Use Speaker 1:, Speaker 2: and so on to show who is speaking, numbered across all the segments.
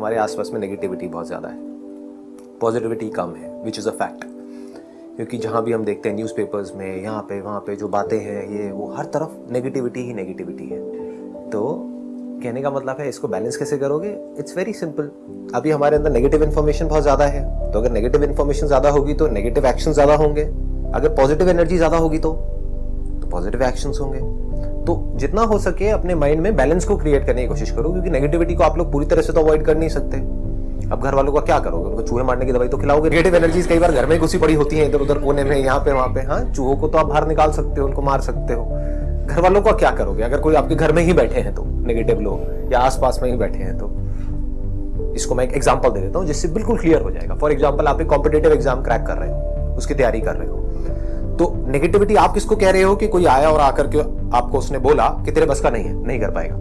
Speaker 1: हमारे आसपास में नेगेटिविटी बहुत ज़्यादा है। पॉजिटिविटी कम है विच इज़ अ फैक्ट क्योंकि जहाँ भी हम देखते हैं न्यूज़पेपर्स में, यहाँ पे, वहाँ पे जो बातें हैं, ये वो हर तरफ़ नेगेटिविटी ही नेगेटिविटी है। तो कहने का मतलब है, इसको बैलेंस कैसे करोगे? इट्स वेरी सिंपल अभी हमारे अंदर नेगेटिव इन्फॉर्मेशन बहुत ज़्यादा है। तो अगर नेगेटिव इन्फॉर्मेशन ज़्यादा होगी तो नेगेटिव एक्शन ज़्यादा होंगे। अगर पॉजिटिव एनर्जी ज़्यादा होगी तो पॉजिटिव एक्शंस होंगे। तो जितना हो सके अपने माइंड में बैलेंस को क्रिएट करने की कोशिश करो, क्योंकि नेगेटिविटी को आप लोग पूरी तरह से तो अवॉइड कर नहीं सकते। अब घर वालों का क्या करोगे? उनको चूहे मारने की दवाई तो खिलाओगे नेगेटिव एनर्जीज कई बार घर में घुसी पड़ी होती है, इधर उधर कोने में, यहाँ पे, वहाँ पे। हाँ चूहों को तो आप बाहर निकाल सकते हो, उनको मार सकते हो। घर वालों का क्या करोगे? अगर कोई आपके घर में ही बैठे हैं तो नेगेटिव लोग, या आसपास में ही बैठे हैं तो। इसको मैं एक एग्ज़ाम्पल दे देता हूँ, जिससे बिल्कुल क्लियर हो जाएगा। फॉर एग्ज़ाम्पल आप एक कॉम्पिटेटिव एग्ज़ाम क्रैक कर रहे हो, उसकी तैयारी कर रहे हो। तो नेगेटिविटी आप किसको कह रहे हो कि कोई आया और आकर के आपको उसने बोला कि तेरे बस का नहीं है, नहीं कर पाएगा?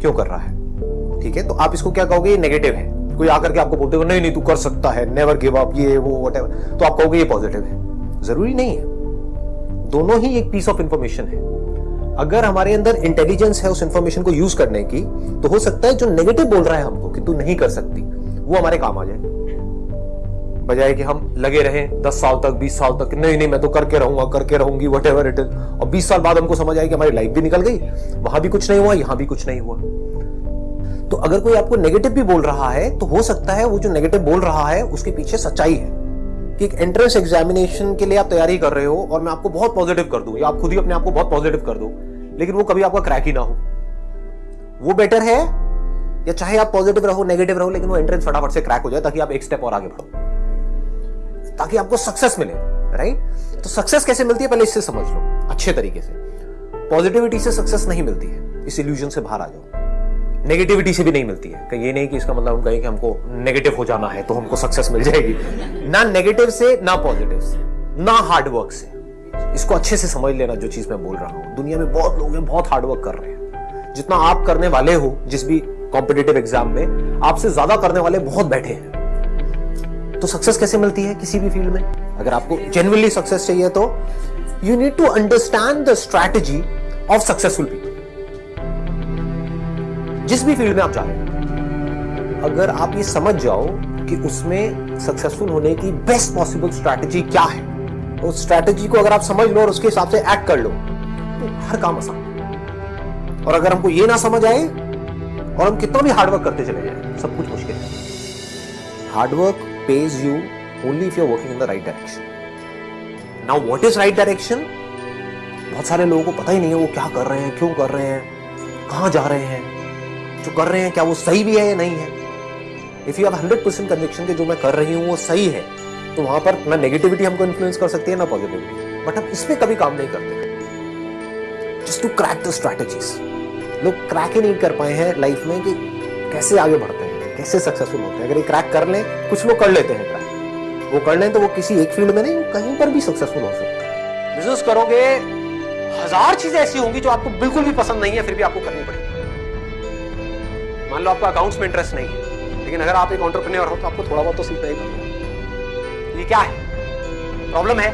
Speaker 1: क्यों कर रहा है? ठीक है तो आप इसको क्या कहोगे? ये नेगेटिव है। कोई आकर के आपको बोलते हो नहीं नहीं, तू कर सकता है नेवर गिव अप ये, वो वट तो आप कहोगे ये पॉजिटिव है। ज़रूरी नहीं है। दोनों ही एक पीस ऑफ़ इंफॉर्मेशन है। अगर हमारे अंदर इंटेलिजेंस है उस इंफॉर्मेशन को यूज़ करने की तो हो सकता है जो नेगेटिव बोल रहा है हमको कि तू नहीं कर सकती, वो हमारे काम आ जाए। बजाय कि हम लगे रहे, दस साल तक, बीस साल तक, नहीं नहीं, मैं तो करके रहूँगा, करके रहूँगी वट एवर इट इज़ और बीस साल बाद हमको समझ आए कि हमारी लाइफ भी निकल गई। वहाँ भी कुछ नहीं हुआ, यहाँ भी कुछ नहीं हुआ। तो अगर कोई आपको नेगेटिव भी बोल रहा है तो हो सकता है वो जो नेगेटिव बोल रहा है, उसके पीछे सच्चाई है। कि एक एंट्रेंस एग्जामिनेशन के लिए आप तैयारी कर रहे हो, और मैं आपको बहुत पॉजिटिव कर दूँ। या आप खुद ही अपने आप को बहुत पॉजिटिव कर दो, लेकिन वो कभी आपका क्रैक ही ना हो। वो बेटर है, या चाहे आप पॉजिटिव रहो नेगेटिव रहो, लेकिन वो एंट्रेंस फटाफट से क्रैक हो जाए, ताकि आप एक स्टेप और आगे बढ़ो। ताकि आपको सक्सेस मिले राइट तो सक्सेस कैसे मिलती है? पहले इससे समझ लो, अच्छे तरीके से। पॉजिटिविटी से सक्सेस नहीं मिलती है, इस इल्यूजन से बाहर आ जाओ। नेगेटिविटी से भी नहीं मिलती है। कहीं ये नहीं कि इसका मतलब हम कहें कि हमको नेगेटिव हो जाना है तो हमको सक्सेस मिल जाएगी। ना नेगेटिव से, ना पॉजिटिव से, ना हार्डवर्क से। इसको अच्छे से समझ लेना जो चीज़ मैं बोल रहा हूँ। दुनिया में बहुत लोग हैं, बहुत हार्डवर्क कर रहे हैं। जितना आप करने वाले हो, जिस भी कॉम्पिटेटिव एग्ज़ाम में, आपसे ज़्यादा करने वाले बहुत बैठे हैं। तो सक्सेस कैसे मिलती है किसी भी फ़ील्ड में? अगर आपको जेनुअनली सक्सेस चाहिए तो you need to understand the strategy of successful people जिस भी फ़ील्ड में आप जा रहे हैं, अगर आप ये समझ जाओ कि उसमें सक्सेसफुल होने की बेस्ट पॉसिबल स्ट्रैटेजी क्या है उस स्ट्रैटेजी को अगर आप समझ लो और उसके हिसाब से एक्ट कर लो तो हर काम आसान और अगर हमको ये ना समझ आए, और हम कितना भी हार्डवर्क करते चले जाए, सब कुछ मुश्किल है। Hard work pays you only if you're working in the right direction. Now, what is right direction? बहुत सारे लोगों को पता ही नहीं है वो क्या कर रहे हैं क्यों कर रहे हैं कहाँ जा रहे हैं जो कर रहे हैं क्या वो सही भी है या नहीं है? If you hundred percent conviction कि जो मैं कर रही हूँ वो सही है तो वहाँ पर ना नेगेटिविटी हमको इन्फ्लुएंस कर सकती है ना पॉजिटिविटी बट हम इसमें कभी काम नहीं करते। Just to crack the strategies लोग क्रैक ही नहीं कर पाए हैं लाइफ में कि कैसे आगे बढ़ते कैसे सक्सेसफुल होते हैं? अगर ये क्रैक कर लें, कुछ लोग कर लेते हैं क्रैक वो कर लें तो वो किसी एक फ़ील्ड में नहीं, कहीं पर भी सक्सेसफुल हो सकते हैं। बिज़नेस करोगे, हज़ार चीज़ें ऐसी होंगी जो आपको बिल्कुल भी पसंद नहीं है, फिर भी आपको करनी पड़ेगी। मान लो आपका अकाउंट्स में इंटरेस्ट नहीं है, लेकिन अगर आप एक ऑन्टरप्रेन्योर हो तो आपको थोड़ा बहुत तो सीखना ही पड़ेगा। ये क्या है? प्रॉब्लम है।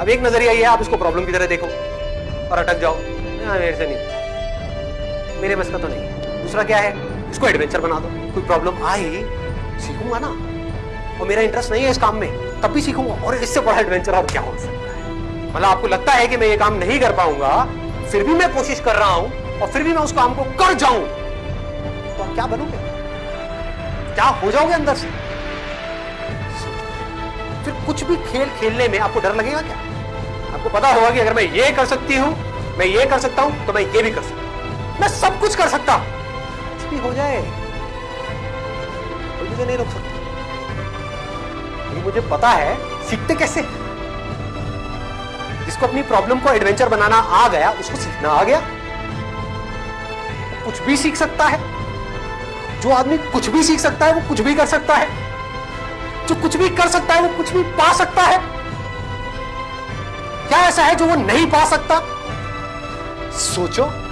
Speaker 1: अब एक नज़रिया ये है, आप इसको प्रॉब्लम की तरह देखो और अटक जाओ। मेरे से नहीं। मेरे बस का तो नहीं दूसरा क्या है? इसको एडवेंचर बना दो। कोई प्रॉब्लम आई, सीखूँगा ना। और मेरा इंटरेस्ट नहीं है इस काम में, तब भी सीखूँगा। और इससे बड़ा एडवेंचर और क्या हो सकता है? मतलब आपको लगता है कि मैं ये काम नहीं कर पाऊँगा, फिर भी मैं कोशिश कर रहा हूँ, और फिर भी मैं उस काम को कर जाऊँ। तो क्या बनोगे? क्या हो जाओगे अंदर से? फिर कुछ भी खेल खेलने में आपको डर लगेगा क्या? आपको पता होगा कि अगर मैं ये कर सकती हूँ, मैं ये कर सकता हूँ तो मैं ये भी कर सकता हूँ। मैं सब कुछ कर सकता हूँ। भी हो जाए कोई मुझे नहीं रोक सकता। ये मुझे पता है, सीखते कैसे जिसको अपनी प्रॉब्लम को एडवेंचर बनाना आ गया, उसको सीखना आ गया। कुछ भी सीख सकता है। जो आदमी कुछ भी सीख सकता है, वो कुछ भी कर सकता है। जो कुछ भी कर सकता है, वो कुछ भी पा सकता है। क्या ऐसा है जो वो नहीं पा सकता? सोचो।